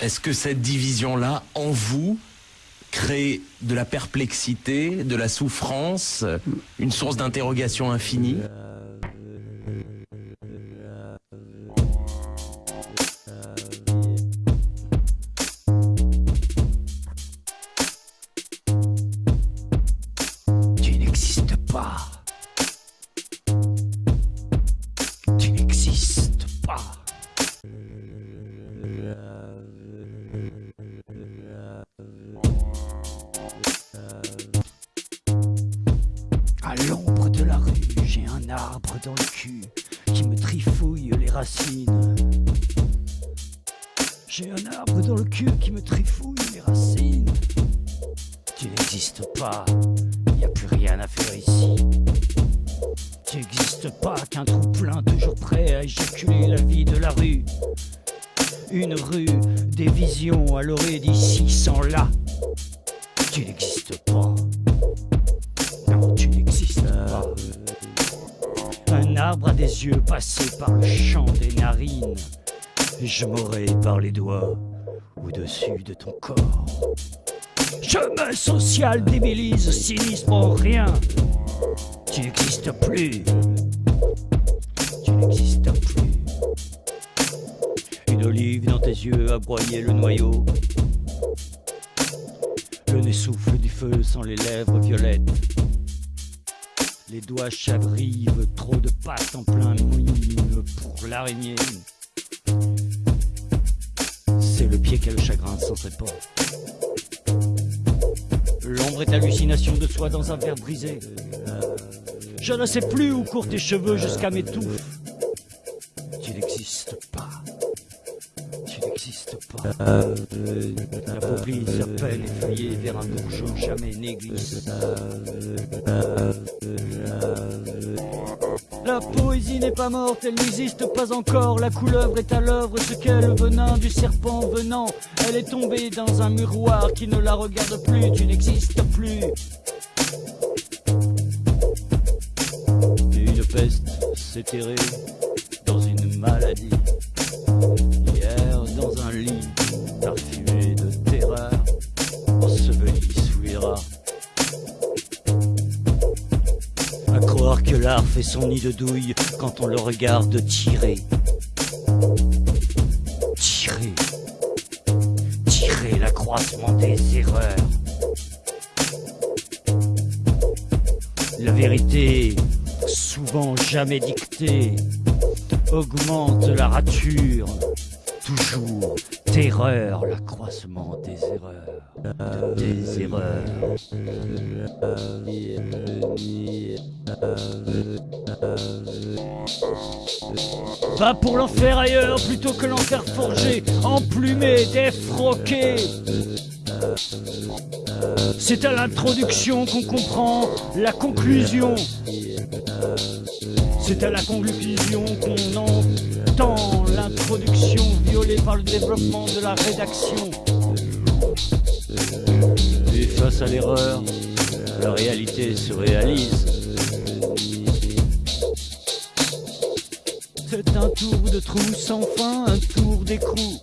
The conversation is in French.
Est-ce que cette division-là, en vous, crée de la perplexité, de la souffrance, une source d'interrogation infinie? Tu n'existes pas. Tu n'existes pas. Dans le cul qui me trifouille les racines. J'ai un arbre dans le cul qui me trifouille les racines. Tu n'existes pas, y a plus rien à faire ici. Tu n'existes pas qu'un trou plein toujours prêt à éjaculer la vie de la rue. Une rue, des visions à l'orée d'ici sans là. Tu n'existes pas. Yeux par le champ des narines. Je m'aurais par les doigts au-dessus de ton corps. Chemin social débilise, cynisme en rien. Tu n'existes plus. Tu n'existes plus. Une olive dans tes yeux a broyé le noyau. Le nez souffle du feu sans les lèvres violettes. Les doigts chabrivent, trop de pâte en plein mime pour l'araignée. C'est le pied qui a le chagrin sans pas. L'ombre est hallucination de soi dans un verre brisé. Je ne sais plus où courent tes cheveux jusqu'à mes touffes. Tu n'existes pas. Tu n'existes pas. La pauvrie serpelle effrayée vers un bourgeon jamais négligé. N'est pas morte, elle n'existe pas encore. La couleuvre est à l'œuvre, ce qu'est le venin du serpent venant. Elle est tombée dans un miroir qui ne la regarde plus. Tu n'existes plus. Une peste dans une maladie. Que l'art fait son nid de douille quand on le regarde tirer. Tirer. Tirer l'accroissement des erreurs. La vérité, souvent jamais dictée, augmente la rature. Toujours terreur, l'accroissement des erreurs. Des erreurs. Va pour l'enfer ailleurs plutôt que l'enfer forgé, emplumé, défroqué. C'est à l'introduction qu'on comprend la conclusion. C'est à la conclusion qu'on entend l'introduction violée par le développement de la rédaction. Et face à l'erreur, la réalité se réalise. C'est un tour de trou sans fin, un tour d'écrou.